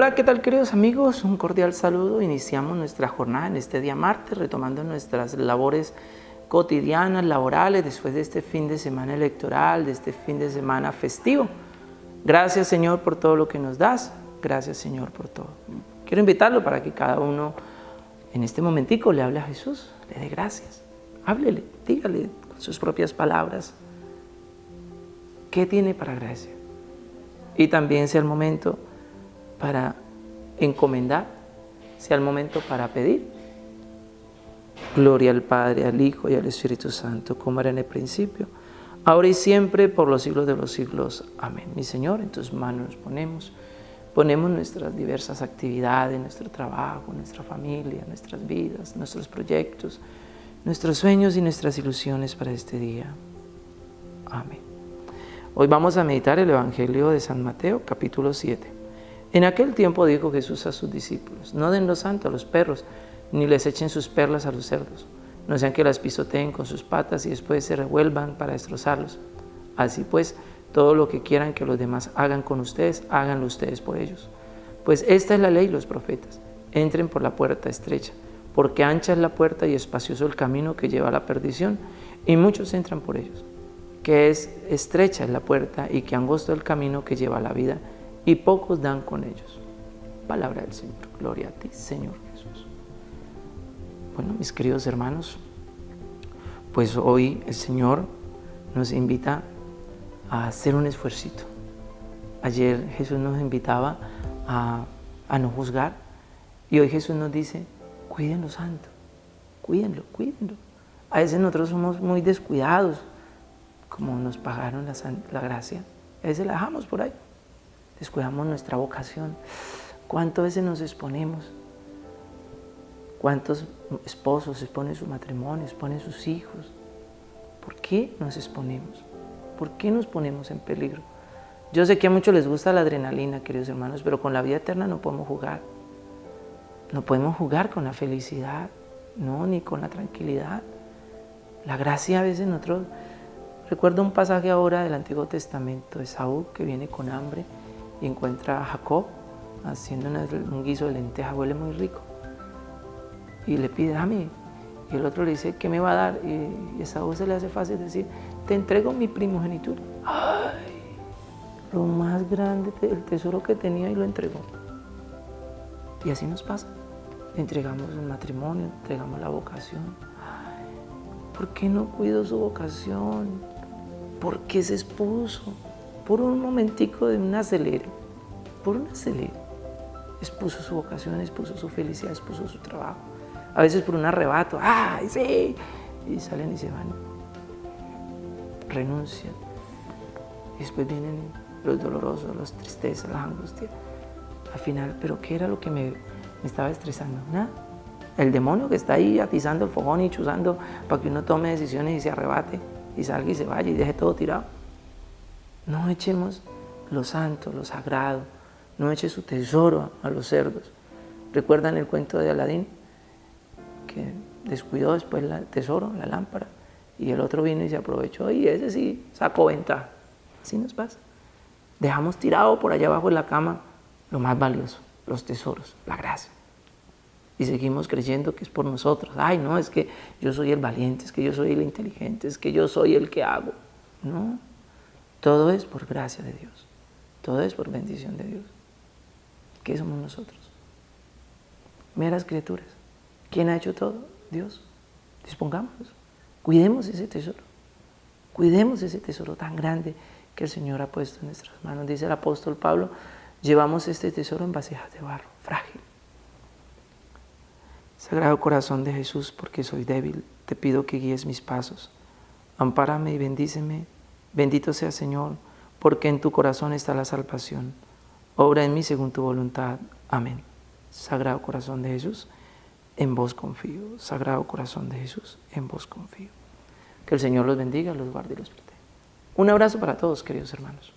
Hola, ¿qué tal queridos amigos? Un cordial saludo. Iniciamos nuestra jornada en este día martes, retomando nuestras labores cotidianas, laborales, después de este fin de semana electoral, de este fin de semana festivo. Gracias Señor por todo lo que nos das. Gracias Señor por todo. Quiero invitarlo para que cada uno en este momentico le hable a Jesús, le dé gracias. Háblele, dígale con sus propias palabras qué tiene para agradecer. Y también sea el momento para encomendar, sea el momento para pedir. Gloria al Padre, al Hijo y al Espíritu Santo, como era en el principio, ahora y siempre, por los siglos de los siglos. Amén. Mi Señor, en tus manos nos ponemos, ponemos nuestras diversas actividades, nuestro trabajo, nuestra familia, nuestras vidas, nuestros proyectos, nuestros sueños y nuestras ilusiones para este día. Amén. Hoy vamos a meditar el Evangelio de San Mateo, capítulo 7. En aquel tiempo dijo Jesús a sus discípulos, no den lo santo a los perros, ni les echen sus perlas a los cerdos, no sean que las pisoteen con sus patas y después se revuelvan para destrozarlos. Así pues, todo lo que quieran que los demás hagan con ustedes, háganlo ustedes por ellos. Pues esta es la ley los profetas. Entren por la puerta estrecha, porque ancha es la puerta y espacioso el camino que lleva a la perdición, y muchos entran por ellos. Que es estrecha es la puerta y que angosto el camino que lleva a la vida, y pocos dan con ellos. Palabra del Señor. Gloria a ti, Señor Jesús. Bueno, mis queridos hermanos, pues hoy el Señor nos invita a hacer un esfuerzo. Ayer Jesús nos invitaba a, a no juzgar y hoy Jesús nos dice, cuídenlo santo, cuídenlo, cuídenlo. A veces nosotros somos muy descuidados, como nos pagaron la, la gracia, a veces la dejamos por ahí descuidamos nuestra vocación. ¿Cuántas veces nos exponemos? ¿Cuántos esposos exponen su matrimonio, exponen sus hijos? ¿Por qué nos exponemos? ¿Por qué nos ponemos en peligro? Yo sé que a muchos les gusta la adrenalina, queridos hermanos, pero con la vida eterna no podemos jugar. No podemos jugar con la felicidad, no, ni con la tranquilidad. La gracia a veces nosotros... Recuerdo un pasaje ahora del Antiguo Testamento de Saúl que viene con hambre y encuentra a Jacob haciendo un guiso de lenteja, huele muy rico. Y le pide, dame. Y el otro le dice, ¿qué me va a dar? Y, a Saúl se le hace fácil decir, te entrego mi primogenitura. ¡Ay! Lo más grande, el tesoro que tenía y lo entregó. Y así nos pasa. entregamos el matrimonio, entregamos la vocación. ¿Por qué no cuido su vocación? ¿Por qué se expuso? Por un momentico de un acelero, por un acelero, expuso su vocación, expuso su felicidad, expuso su trabajo. A veces por un arrebato, ¡ay, sí! Y salen y se van. Renuncian. Y después vienen los dolorosos, las tristezas, las angustias. Al final, ¿pero qué era lo que me, estaba estresando? Nada. El demonio que está ahí atizando el fogón y chuzando para que uno tome decisiones y se arrebate y salga y se vaya y deje todo tirado. No echemos lo santo, lo sagrado, no eche su tesoro a los cerdos. ¿Recuerdan el cuento de Aladín? Que descuidó después el tesoro, la lámpara, y el otro vino y se aprovechó, y ese sí sacó ventaja. Así nos pasa. Dejamos tirado por allá abajo en la cama lo más valioso, los tesoros, la gracia. Y seguimos creyendo que es por nosotros. Ay, no, es que yo soy el valiente, es que yo soy el inteligente, es que yo soy el que hago. No, todo es por gracia de Dios. Todo es por bendición de Dios. ¿Qué somos nosotros? Meras criaturas. ¿Quién ha hecho todo? Dios. Dispongámonos. Cuidemos ese tesoro. Cuidemos ese tesoro tan grande que el Señor ha puesto en nuestras manos. Dice el apóstol Pablo, llevamos este tesoro en vasijas de barro, frágil. Sagrado corazón de Jesús, porque soy débil, te pido que guíes mis pasos. Ampárame y bendíceme Bendito sea Señor, porque en tu corazón está la salvación. Obra en mí según tu voluntad. Amén. Sagrado corazón de Jesús, en vos confío. Sagrado corazón de Jesús, en vos confío. Que el Señor los bendiga, los guarde y los proteja. Un abrazo para todos, queridos hermanos.